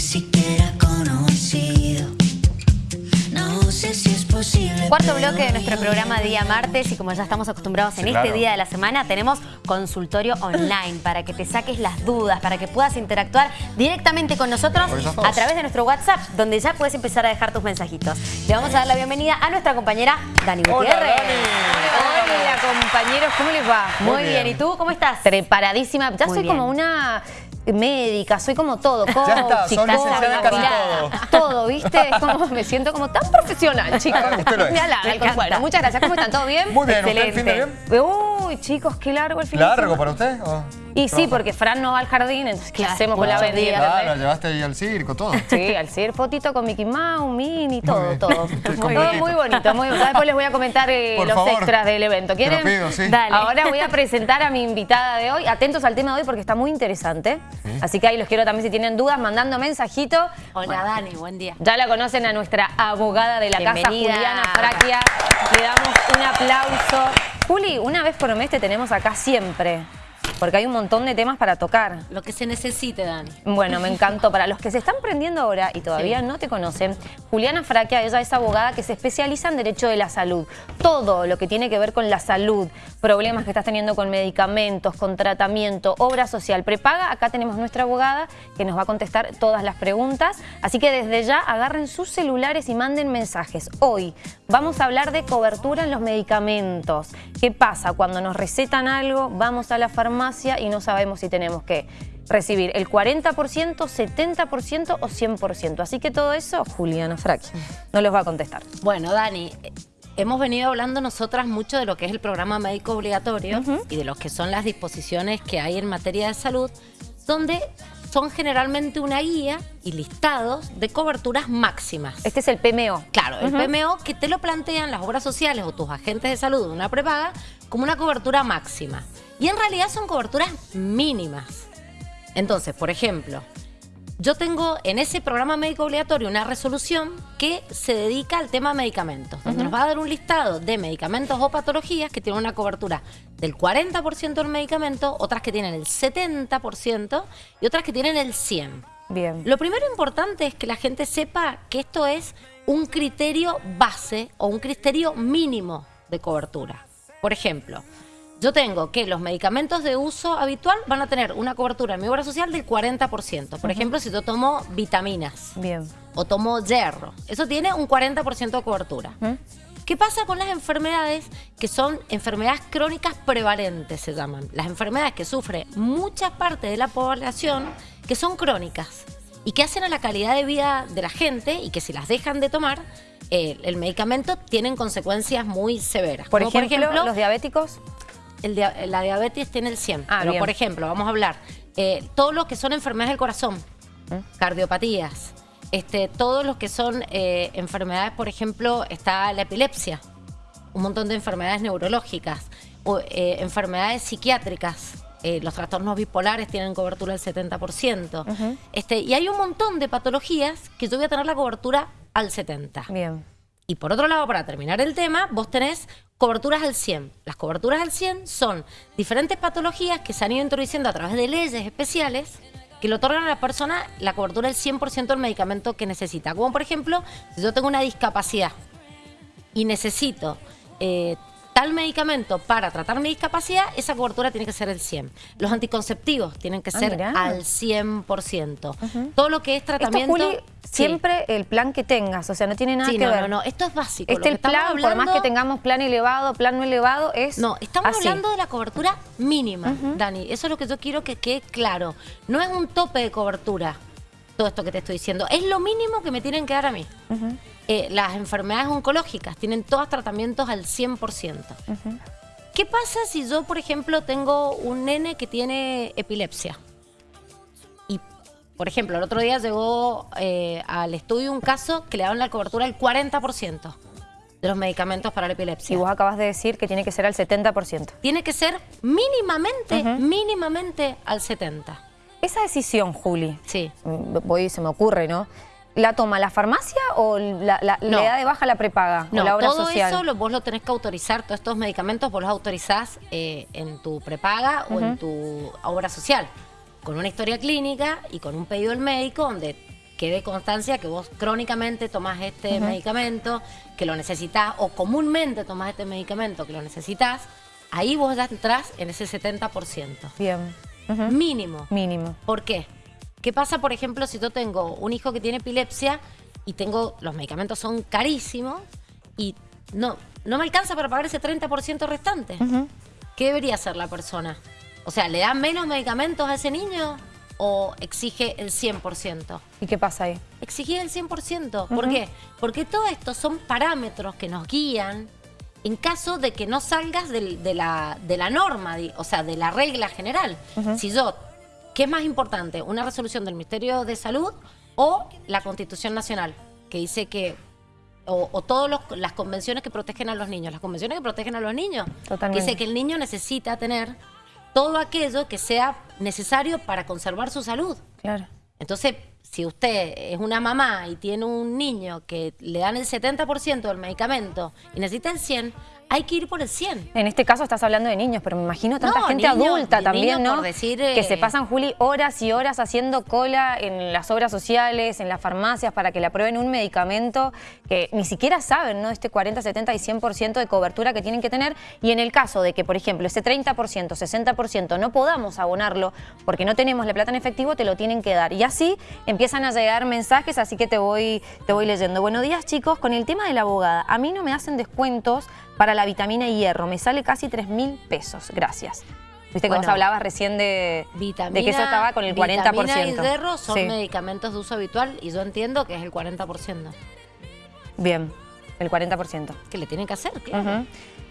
ni siquiera conocido. No sé si es posible. Cuarto bloque de nuestro programa Día Martes y como ya estamos acostumbrados en Sí, este claro. día de la semana, tenemos consultorio online para que te saques las dudas, para que puedas interactuar directamente con nosotros a través de nuestro WhatsApp, donde ya puedes empezar a dejar tus mensajitos. Le vamos a dar la bienvenida a nuestra compañera Dani Hola, Gutiérrez. Dani. Hola compañeros, ¿cómo les va? Muy Muy bien. bien. ¿y tú cómo estás? Preparadísima. Ya Muy soy bien. como una médica, soy como todo. Coach, Ya está, afilada. Todo, ¿viste? Es como me siento como tan profesional, chicos. Usted lo es. Me el muchas gracias. ¿Cómo están? ¿Todo bien? Muy bien, ¿usted el fin de Excelente. bien? Uy, chicos, qué largo el fin ¿Largo para usted? o Y sí, porque Fran no va al jardín, entonces ¿qué Claro, hacemos con la vendida? Claro, llevaste ahí al circo, todo. Sí, al ser fotito con Mickey Mouse, Minnie, todo, todo. Todo muy bonito, muy bonito. Después les voy a comentar eh, los favor. extras del evento. Te lo ¿Quieren? pido, sí. Dale. Ahora voy a presentar a mi invitada de hoy. Atentos al tema de hoy porque está muy interesante. Así que ahí los quiero también si tienen dudas mandando mensajito. Hola Dani, buen día. Ya la conocen a nuestra abogada de la casa. Juliana Fraquia. Le damos un aplauso. Juli, una vez por mes te tenemos acá siempre. Porque hay un montón de temas para tocar. Lo que se necesite, Dani. Bueno, me encantó. Para los que se están prendiendo ahora y todavía no te conocen, Juliana Fraquia, ella es abogada que se especializa en derecho de la salud. Todo lo que tiene que ver con la salud, problemas que estás teniendo con medicamentos, con tratamiento, obra social, prepaga. Acá tenemos nuestra abogada que nos va a contestar todas las preguntas. Así que desde ya agarren sus celulares y manden mensajes. Hoy vamos a hablar de cobertura en los medicamentos. ¿Qué pasa cuando nos recetan algo, vamos a la farmacia y no sabemos si tenemos que recibir el 40%, 70% o 100%. Así que todo eso, Juliana Fraqui no los va a contestar. Bueno, Dani, hemos venido hablando nosotras mucho de lo que es el programa médico obligatorio y de lo que son las disposiciones que hay en materia de salud, donde son generalmente una guía y listados de coberturas máximas. Este es el PMO. Claro, el PMO que te lo plantean las obras sociales o tus agentes de salud de una prepaga como una cobertura máxima. Y en realidad son coberturas mínimas. Entonces, por ejemplo, yo tengo en ese programa médico obligatorio una resolución que se dedica al tema medicamentos, donde nos va a dar un listado de medicamentos o patologías que tienen una cobertura del 40% del medicamento, otras que tienen el 70% y otras que tienen el 100%. Bien. Lo primero importante es que la gente sepa que esto es un criterio base o un criterio mínimo de cobertura. Por ejemplo, yo tengo que los medicamentos de uso habitual van a tener una cobertura en mi obra social del 40%. Por ejemplo, si yo tomo vitaminas Bien. o tomo hierro, eso tiene un 40% de cobertura. ¿Qué pasa con las enfermedades que son enfermedades crónicas prevalentes, se llaman? Las enfermedades que sufre mucha parte de la población que son crónicas y que hacen a la calidad de vida de la gente y que si las dejan de tomar, eh, el medicamento tienen consecuencias muy severas. Por, Como ejemplo, los diabéticos. El dia- la diabetes tiene el 100. Ah, pero, bien. por ejemplo, vamos a hablar, eh, todo lo que son enfermedades del corazón, ¿Mm? cardiopatías, este, todos los que son eh, enfermedades, por ejemplo, está la epilepsia, un montón de enfermedades neurológicas, o, eh, enfermedades psiquiátricas. eh, los trastornos bipolares tienen cobertura del 70%. este, y hay un montón de patologías que yo voy a tener la cobertura al 70%. Bien. Y por otro lado, para terminar el tema, vos tenés coberturas al 100. Las coberturas al 100 son diferentes patologías que se han ido introduciendo a través de leyes especiales que le otorgan a la persona la cobertura del 100% del medicamento que necesita. Como por ejemplo, si yo tengo una discapacidad y necesito eh, tal medicamento para tratar mi discapacidad, esa cobertura tiene que ser el 100. Los anticonceptivos tienen que Ah, ser mirá. al 100%. Todo lo que es Esto, tratamiento... Juli, Sí. siempre el plan que tengas, o sea, no tiene nada Sí, que no, ver. no, no, esto es básico. Este el plan, por más que tengamos plan elevado, plan no elevado, es No, estamos así. hablando de la cobertura mínima, Dani. Eso es lo que yo quiero que quede claro. No es un tope de cobertura todo esto que te estoy diciendo. Es lo mínimo que me tienen que dar a mí. Eh, las enfermedades oncológicas tienen todos tratamientos al 100%. ¿Qué pasa si yo, por ejemplo, tengo un nene que tiene epilepsia? Y, por ejemplo, el otro día llegó eh, al estudio un caso que le daban la cobertura al 40% de los medicamentos para la epilepsia Y vos acabas de decir que tiene que ser al 70%. tiene que ser mínimamente, mínimamente al 70. Esa decisión, Juli, Sí. mm, voy, se me ocurre, ¿no? ¿La toma la farmacia o la, la- No. le da de baja la prepaga No, o la obra todo social? eso lo, vos lo tenés que autorizar, todos estos medicamentos vos los autorizás eh, en tu prepaga o en tu obra social, con una historia clínica y con un pedido del médico donde quede constancia que vos crónicamente tomás este medicamento, que lo necesitas, o comúnmente tomás este medicamento que lo necesitas, ahí vos ya entrás en ese 70%. Bien. Mínimo. Mínimo. ¿Por qué? ¿Qué pasa, por ejemplo, si yo tengo un hijo que tiene epilepsia y tengo los medicamentos son carísimos y no, no me alcanza para pagar ese 30% restante? ¿Qué debería hacer la persona? O sea, ¿le dan menos medicamentos a ese niño o exige el 100%? ¿Y qué pasa ahí? Exigir el 100%. ¿Por qué? Porque todo esto son parámetros que nos guían en caso de que no salgas de, la, de la norma, o sea, de la regla general. Si yo, ¿qué es más importante? ¿Una resolución del Ministerio de Salud o la Constitución Nacional? Que dice que, o, o todas las convenciones que protegen a los niños. Las convenciones que protegen a los niños. Totalmente. Dice que el niño necesita tener todo aquello que sea necesario para conservar su salud. Claro. Entonces, si usted es una mamá y tiene un niño que le dan el 70% del medicamento y necesita el 100%, hay que ir por el 100%. En este caso estás hablando de niños, pero me imagino tanta No, gente adulta también, ¿no? por decir, Que se eh, pasan, Juli, horas y horas haciendo cola en las obras sociales, en las farmacias, para que le aprueben un medicamento que ni siquiera saben, ¿no? Este 40, 70 y 100% de cobertura que tienen que tener. Y en el caso de que, por ejemplo, ese 30%, 60% no podamos abonarlo porque no tenemos la plata en efectivo, te lo tienen que dar. Y así empiezan a llegar mensajes, así que te voy, te voy leyendo. Buenos días, chicos. Con el tema de la abogada, a mí no me hacen descuentos para la vitamina y hierro. Me sale casi 3 mil pesos. Gracias. Viste que vos Bueno, hablabas recién de, Vitamina, de que eso estaba con el 40%. Vitamina y hierro son Sí. medicamentos de uso habitual y yo entiendo que es el 40%. Bien, el 40%. Que le tienen que hacer, claro.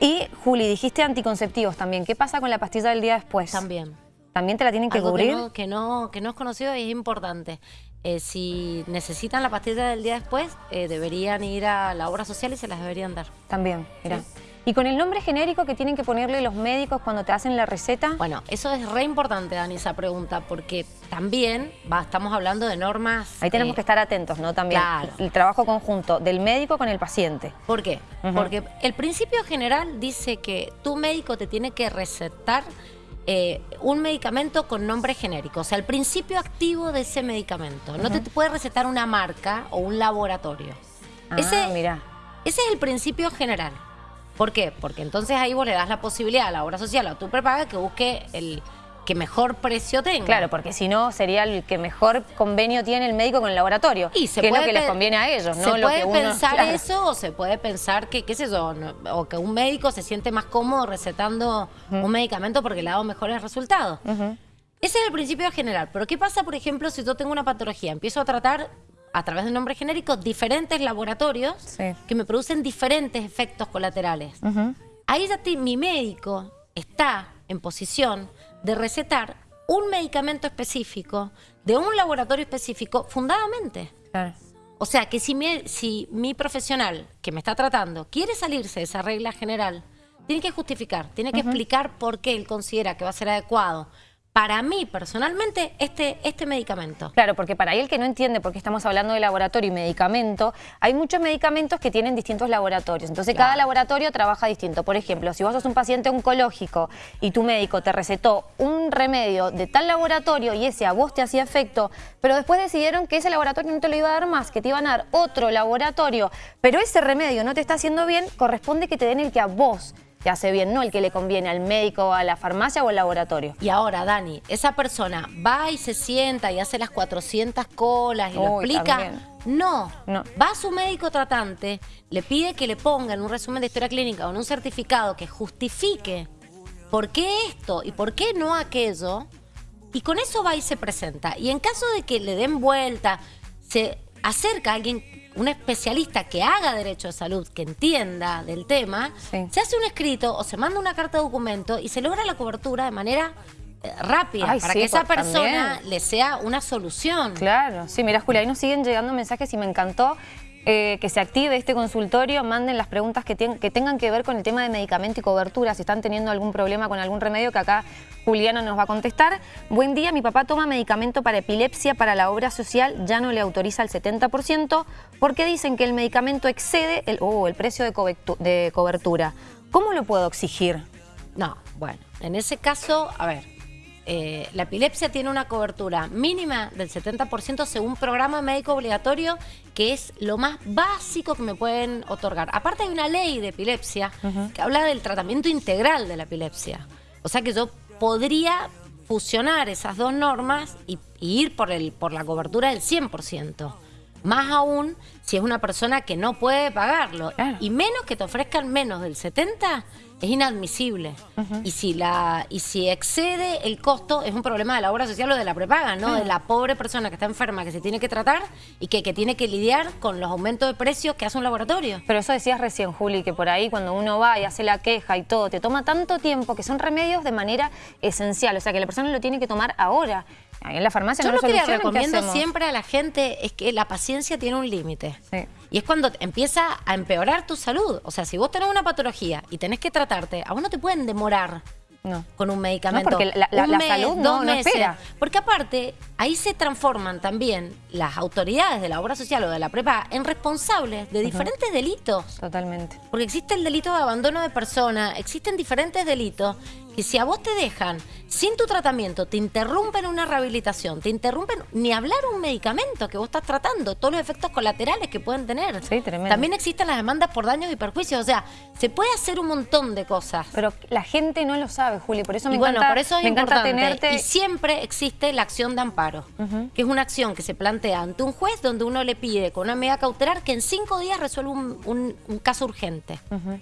Y, Juli, dijiste anticonceptivos también. ¿Qué pasa con la pastilla del día después? También. ¿También te la tienen que Algo cubrir? Que no, que, no, que no es conocido y es importante. Eh, si necesitan la pastilla del día después, eh, deberían ir a la obra social y se las deberían dar. También, mira. Sí. ¿Y con el nombre genérico que tienen que ponerle los médicos cuando te hacen la receta? Bueno, eso es re importante, Dani, esa pregunta, porque también va, estamos hablando de normas. Ahí tenemos eh, que estar atentos, ¿no? También. Claro. El trabajo conjunto del médico con el paciente. ¿Por qué? Porque el principio general dice que tu médico te tiene que recetar eh, un medicamento con nombre genérico, o sea, el principio activo de ese medicamento. No te puede recetar una marca o un laboratorio. Ah, ese, mira. ese es el principio general. ¿Por qué? Porque entonces ahí vos le das la posibilidad a la obra social o a tu prepaga que busque el que mejor precio tenga. Claro, porque si no sería el que mejor convenio tiene el médico con el laboratorio. Y se que es lo puede que les conviene a ellos, Se ¿no? Lo puede que uno- pensar claro. eso o se puede pensar que, qué sé yo, no- o que un médico se siente más cómodo recetando un medicamento porque le ha dado mejores resultados. Ese es el principio general. Pero ¿qué pasa, por ejemplo, si yo tengo una patología? Empiezo a tratar a través de un nombre genérico diferentes laboratorios Sí. que me producen diferentes efectos colaterales. Ahí ya te- mi médico está en posición de recetar un medicamento específico de un laboratorio específico fundadamente. Claro. O sea, que si mi, si mi profesional que me está tratando quiere salirse de esa regla general, tiene que justificar, tiene que explicar por qué él considera que va a ser adecuado para mí personalmente este, este medicamento. Claro, porque para el que no entiende por qué estamos hablando de laboratorio y medicamento, hay muchos medicamentos que tienen distintos laboratorios. Entonces, cada laboratorio trabaja distinto. Por ejemplo, si vos sos un paciente oncológico y tu médico te recetó un remedio de tal laboratorio y ese a vos te hacía efecto, pero después decidieron que ese laboratorio no te lo iba a dar más, que te iban a dar otro laboratorio, pero ese remedio no te está haciendo bien, corresponde que te den el que a vos te hace bien, no el que le conviene al médico, a la farmacia o al laboratorio. Y ahora, Dani, esa persona va y se sienta y hace las 400 colas y lo explica. también. No. No. va a su médico tratante, le pide que le ponga en un resumen de historia clínica o en un certificado que justifique por qué esto y por qué no aquello, y con eso va y se presenta. Y en caso de que le den vuelta, se acerca a alguien, un especialista que haga derecho de salud, que entienda del tema, Sí. se hace un escrito o se manda una carta de documento y se logra la cobertura de manera eh, rápida Ay, para sí, que esa pues, persona también. le sea una solución. Claro, sí, mira Julia, ahí nos siguen llegando mensajes y me encantó eh, que se active este consultorio, manden las preguntas que, tengan que ver con el tema de medicamento y cobertura, si están teniendo algún problema con algún remedio que acá Juliana nos va a contestar. Buen día, mi papá toma medicamento para epilepsia para la obra social, ya no le autoriza el 70% porque dicen que el medicamento excede el, oh, el precio de cobertura. ¿Cómo lo puedo exigir? No, bueno, en ese caso, a ver, eh, la epilepsia tiene una cobertura mínima del 70% según programa médico obligatorio, que es lo más básico que me pueden otorgar. Aparte hay una ley de epilepsia que habla del tratamiento integral de la epilepsia. O sea que yo podría fusionar esas dos normas y, y ir por, el, por la cobertura del 100%. Más aún si es una persona que no puede pagarlo. Claro. Y menos que te ofrezcan menos del 70 es inadmisible. y, si la, y si excede el costo, es un problema de la obra social o de la prepaga, ¿no? De la pobre persona que está enferma, que se tiene que tratar y que, que tiene que lidiar con los aumentos de precios que hace un laboratorio. Pero eso decías recién, Juli, que por ahí cuando uno va y hace la queja y todo, te toma tanto tiempo que son remedios de manera esencial. O sea, que la persona lo tiene que tomar ahora. En la farmacia Yo no lo que le solucionan, ¿qué recomiendo siempre a la gente es que la paciencia tiene un límite. Sí. Y es cuando empieza a empeorar tu salud. O sea, si vos tenés una patología y tenés que tratarte, a vos no te pueden demorar No. con un medicamento. No, porque la- la- Un la mes, salud no- dos meses. espera. Porque aparte, ahí se transforman también las autoridades de la obra social o de la prepa en responsables de diferentes delitos. Totalmente. Porque existe el delito de abandono de persona, existen diferentes delitos que si a vos te dejan sin tu tratamiento, te interrumpen una rehabilitación, te interrumpen ni hablar un medicamento que vos estás tratando, todos los efectos colaterales que pueden tener. Sí, tremendo. También existen las demandas por daños y perjuicios, o sea, se puede hacer un montón de cosas. Pero la gente no lo sabe, Juli, por eso me Y bueno, encanta, por eso es me encanta importante. tenerte... Y siempre existe la acción de amparo, que es una acción que se plantea ante un juez donde uno le pide con una medida cautelar que en cinco días resuelva un, un- un caso urgente.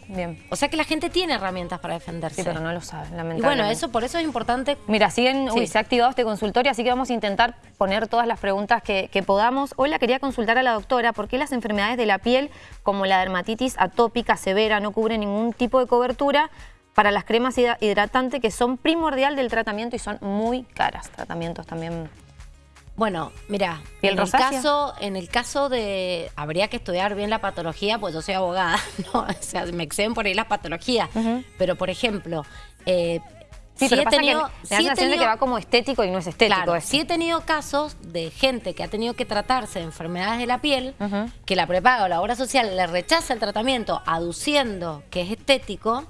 Bien. O sea que la gente tiene herramientas para defenderse. Sí, pero no lo sabe, y bueno, eso por eso es importante. Mira, siguen, Sí. uy, se ha activado este consultorio, así que vamos a intentar poner todas las preguntas que, que podamos. Hola, quería consultar a la doctora por qué las enfermedades de la piel, como la dermatitis atópica severa, no cubren ningún tipo de cobertura para las cremas hidra- hidratantes que son primordial del tratamiento y son muy caras. Tratamientos también. Bueno, mira, ¿Piel en el caso, en el caso de habría que estudiar bien la patología, pues yo soy abogada, ¿no? O sea, me exceden por ahí las patologías. Pero por ejemplo, eh, Sí, sí pero he pasa tenido, que sí la he sensación de tenido- que va como estético y no es estético. Claro, sí he tenido casos de gente que ha tenido que tratarse de enfermedades de la piel, que la prepaga o la obra social le rechaza el tratamiento aduciendo que es estético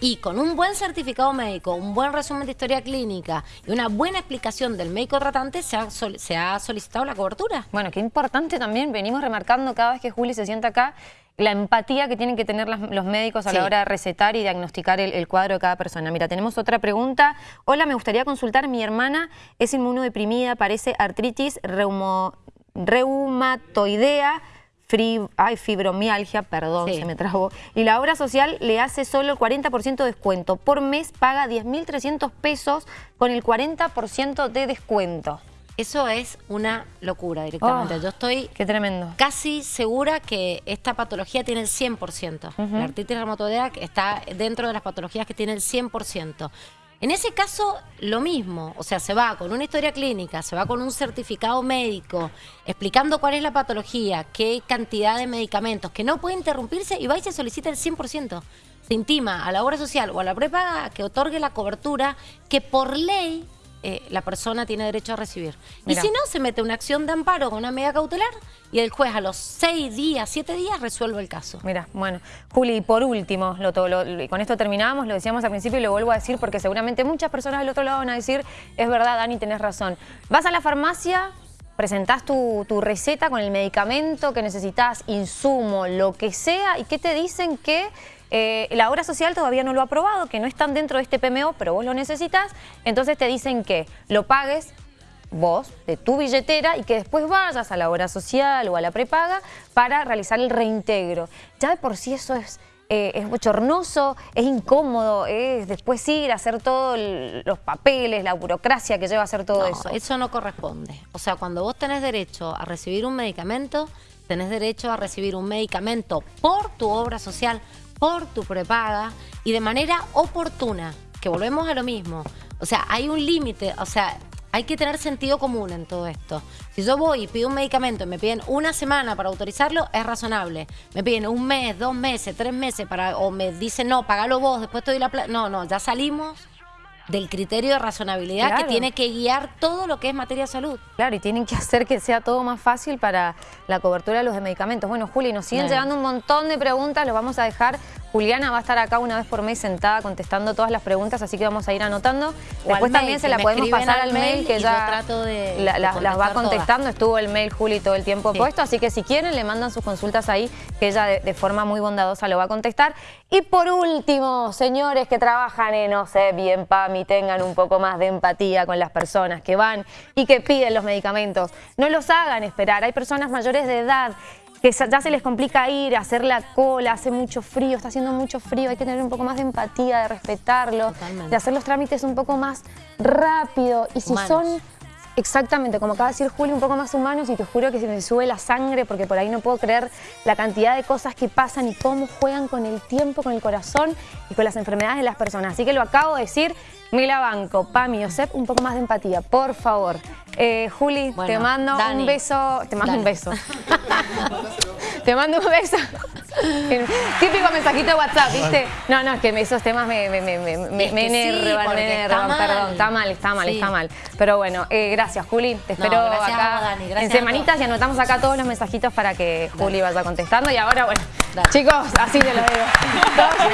y con un buen certificado médico, un buen resumen de historia clínica y una buena explicación del médico tratante se ha, sol- se ha solicitado la cobertura. Bueno, qué importante también, venimos remarcando cada vez que Juli se sienta acá, la empatía que tienen que tener las- los médicos a la hora de recetar y diagnosticar el, el cuadro de cada persona. Mira, tenemos otra pregunta. Hola, me gustaría consultar, mi hermana es inmunodeprimida, parece artritis reumo- reumatoidea, fri- ay, fibromialgia, perdón, Sí. se me trabó, y la obra social le hace solo el 40% de descuento. Por mes paga 10.300 pesos con el 40% de descuento. Eso es una locura directamente. Oh, Yo estoy Qué tremendo. casi segura que esta patología tiene el 100%. La artritis reumatoidea está dentro de las patologías que tiene el 100%. En ese caso, lo mismo. O sea, se va con una historia clínica, se va con un certificado médico, explicando cuál es la patología, qué cantidad de medicamentos, que no puede interrumpirse y va y se solicita el 100%. Se intima a la obra social o a la prepaga que otorgue la cobertura que por ley eh, la persona tiene derecho a recibir. Mira. Y si no, se mete una acción de amparo con una medida cautelar y el juez a los seis días, siete días resuelve el caso. Mira, bueno, Juli, y por último, lo, con esto terminamos, lo decíamos al principio y lo vuelvo a decir porque seguramente muchas personas del otro lado van a decir, es verdad, Dani, tenés razón. Vas a la farmacia, presentás tu, tu receta con el medicamento que necesitas, insumo, lo que sea, y ¿qué te dicen? Que eh, la obra social todavía no lo ha aprobado, que no están dentro de este PMO, pero vos lo necesitas, entonces te dicen que lo pagues vos, de tu billetera, y que después vayas a la obra social o a la prepaga para realizar el reintegro. Ya de por sí eso es, eh, es bochornoso, es incómodo, es después ir a hacer todos los papeles, la burocracia que lleva a hacer todo No, eso. no corresponde. O sea, cuando vos tenés derecho a recibir un medicamento, tenés derecho a recibir un medicamento por tu obra social, por tu prepaga y de manera oportuna, que volvemos a lo mismo. O sea, hay un límite, o sea, hay que tener sentido común en todo esto. Si yo voy y pido un medicamento y me piden una semana para autorizarlo, es razonable. Me piden un mes, dos meses, tres meses para, o me dicen, no, pagalo vos, después te doy la plata. No, no, ya salimos del criterio de razonabilidad Claro. que tiene que guiar todo lo que es materia de salud. Claro, y tienen que hacer que sea todo más fácil para la cobertura de los medicamentos. Bueno, Juli, nos siguen llegando un montón de preguntas, los vamos a dejar Juliana va a estar acá una vez por mes sentada contestando todas las preguntas, así que vamos a ir anotando. Después mail, también se la podemos pasar al mail, que ya yo trato de- la- de la- las va todas. contestando. Estuvo el mail Juli todo el tiempo Sí. puesto, así que si quieren le mandan sus consultas ahí, que ella de, de forma muy bondadosa lo va a contestar. Y por último, señores que trabajan en, no sé, bien PAMI, tengan un poco más de empatía con las personas que van y que piden los medicamentos. No los hagan esperar. Hay personas mayores de edad que ya se les complica ir, hacer la cola, hace mucho frío, está haciendo mucho frío, hay que tener un poco más de empatía, de respetarlo, Totalmente. de hacer los trámites un poco más rápido. Y si Humanos. son Exactamente, como acaba de decir Juli, un poco más humanos y te juro que se me sube la sangre porque por ahí no puedo creer la cantidad de cosas que pasan y cómo juegan con el tiempo, con el corazón y con las enfermedades de las personas. Así que lo acabo de decir, Mila Banco, Pami, Josep, un poco más de empatía, por favor. Eh, Juli, Bueno, te mando Dani. un beso, te mando un beso. te mando un beso. Típico mensajito de WhatsApp, ¿viste? No, no, es que esos temas me, me, me, me, me, Es me que sí, enervan, me enervan, perdón, está mal, está mal, Sí. está mal. Pero bueno, eh, gracias Juli, te No, espero gracias acá vos, Dani, gracias en semanitas y anotamos acá todos los mensajitos para que Juli vaya contestando. Y ahora, bueno, Dale. chicos, así te lo digo.